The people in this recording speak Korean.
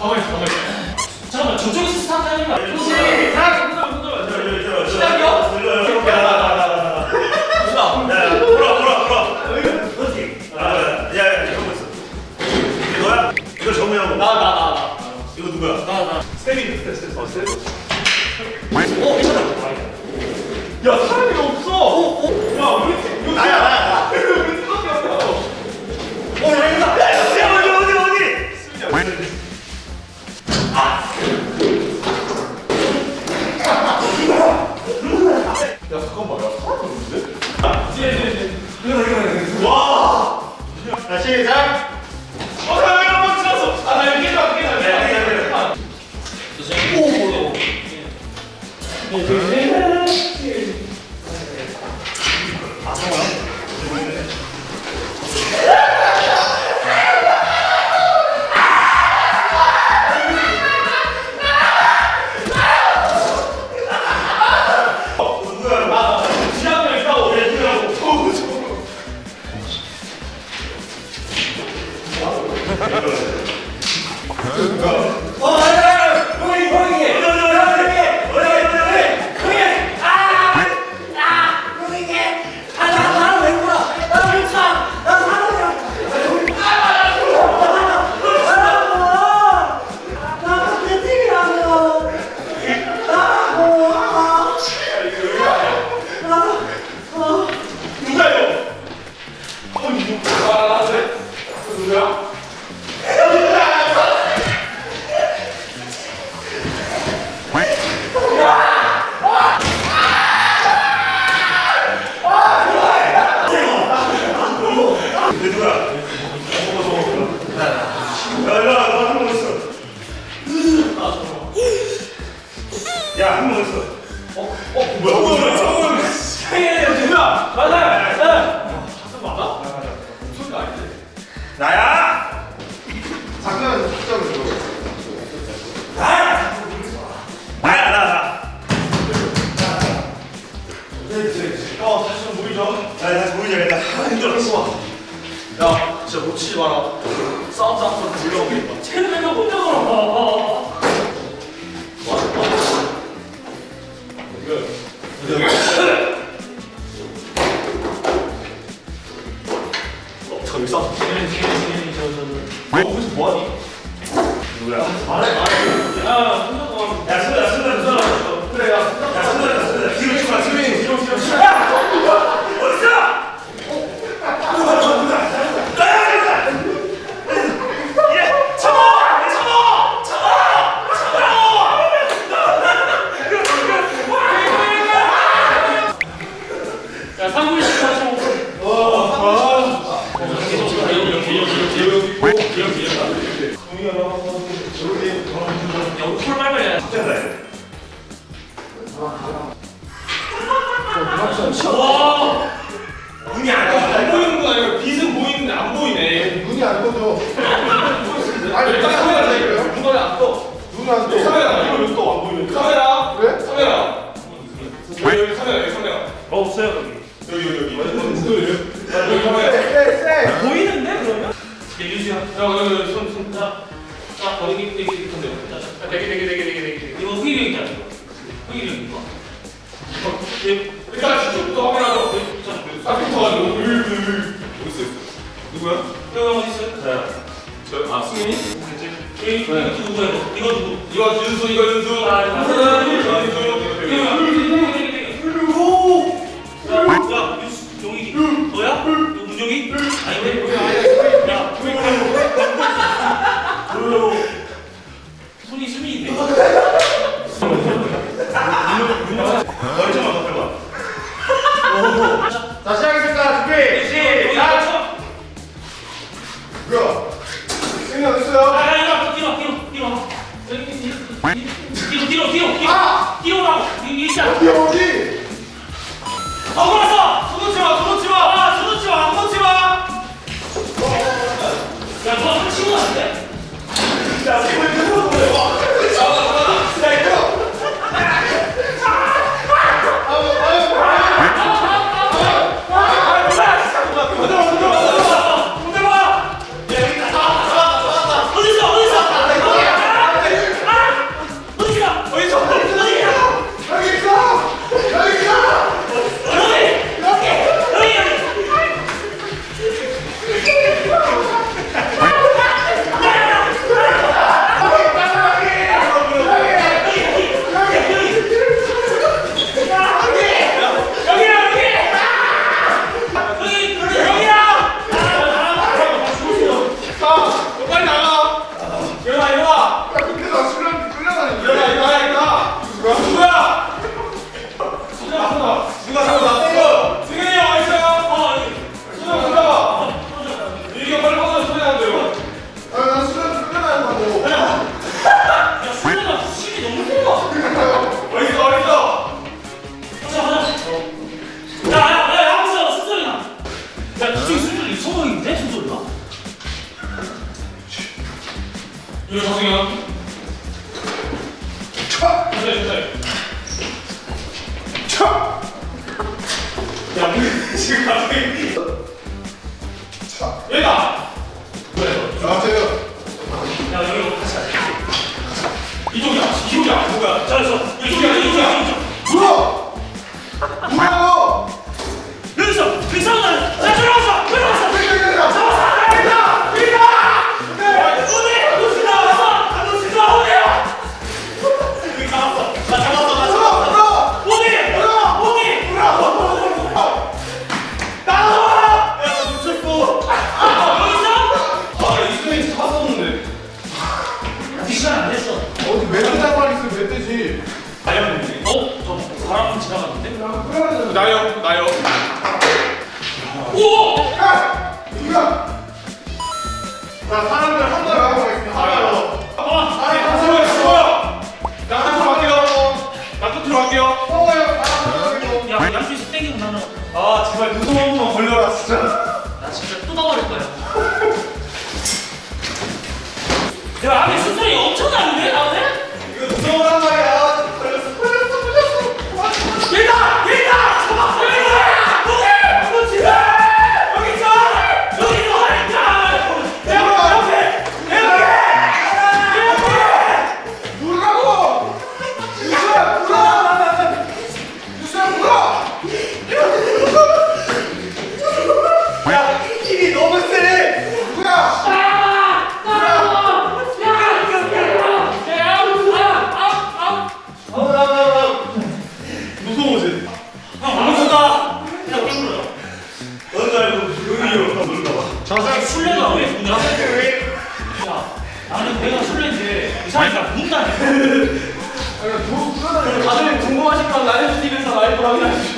가만히 있어, 가만히 있어. 잠깐만, 저쪽에서 스타트 하는 거 아니야? 시작! 시작이요? 이렇게 나나나나나 시작! 야 돌아 돌아 돌아 그렇지 야야 이거 있어 이게 너야? 이거 정우형 나, 나, 나, 나. 이거 누구야? 나, 나. 스텝이 스텝 스텝 어 스텝 어, 괜찮아. 야 사람이 없어. 어, 어. 야팀 이거 나야 나야 나. 우리 팀밖에 없다. 어 여기다 오, 누구야? 야, 진짜 놓치지 마라. 싸움 한번 불러오겠다. 쟤는 내가 혼자 걸어. 어, 저기 싸움. 쟤는, 쟤는, 쟤는, 저. 너 거기서 뭐하니? 누구야? 말해, 말해. 야, 걸어. 야 순간 순간 순간. 그래, 야. 야 순간 순간. 뒤로 치마 뒤로 치마. 뒤로, 뒤로, 뒤로. 어딨어? 예, 참아! 참아! 참아! 야, 상구이 씨 다시 오고. 말말 해야 돼. 와! 눈이 안안 떠. 보이는 건 아니고 빛은 보이는데 안 보이네. 눈이 안 떠져. 아니, 일단 카메라 대고요. 눈이 안 떠. 눈이 안 떠. 카메라 이거 여기 또안 보이는데. 카메라. 그래? 카메라. 여기 여기 카메라 여기 카메라. 없어요 여기. 여기 여기 여기. 여기 카메라. 보이는데, 그러면? 야, 유수야. 야 여기 여기 손 손. 자, 자. 자, 자, 되게 되게 되게 되게 되게. 이거 휘령 있잖아, 이거. 이거. 일단 슈트부터 확인하자. 으으으 어디 있어? 누구야? 형 어디 있어요? 저아 승민이? 여기, 이거 누구야, 이거? 이거 누구? 이거 윤수 이거 윤수. 아, 윤수 윤수. 정승현. 차! 천천히 천천히. 차! 야 가자. 이쪽이야. 이쪽이야. 잘했어 이쪽이야. 이쪽이야. 물어! 물어! 여기서 나요. 나요. 오 야! 누구야? 자, 사람들 한 번 하나, 야 양쪽에서 땡기고 나는. 아 제발 한 번만 걸려라 진짜. 나 진짜 뜯어버릴 거야. 야 안에 수술이 엄청 나는데 나오네 이거 무서워란 말이야 저승 술래가 왜 군대? 왜? 야 나는 내가 술래인데 이 사람이 나 본다니까. 가슴에 궁금하신 건 라이브 TV에서 라이브로 확인하시죠.